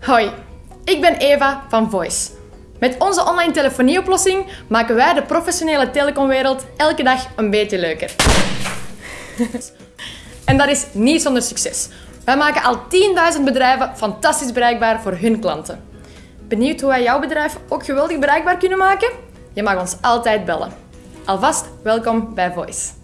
Hoi, ik ben Eva van Voice. Met onze online telefonieoplossing maken wij de professionele telecomwereld elke dag een beetje leuker. en dat is niet zonder succes. Wij maken al 10.000 bedrijven fantastisch bereikbaar voor hun klanten. Benieuwd hoe wij jouw bedrijf ook geweldig bereikbaar kunnen maken? Je mag ons altijd bellen. Alvast welkom bij Voice.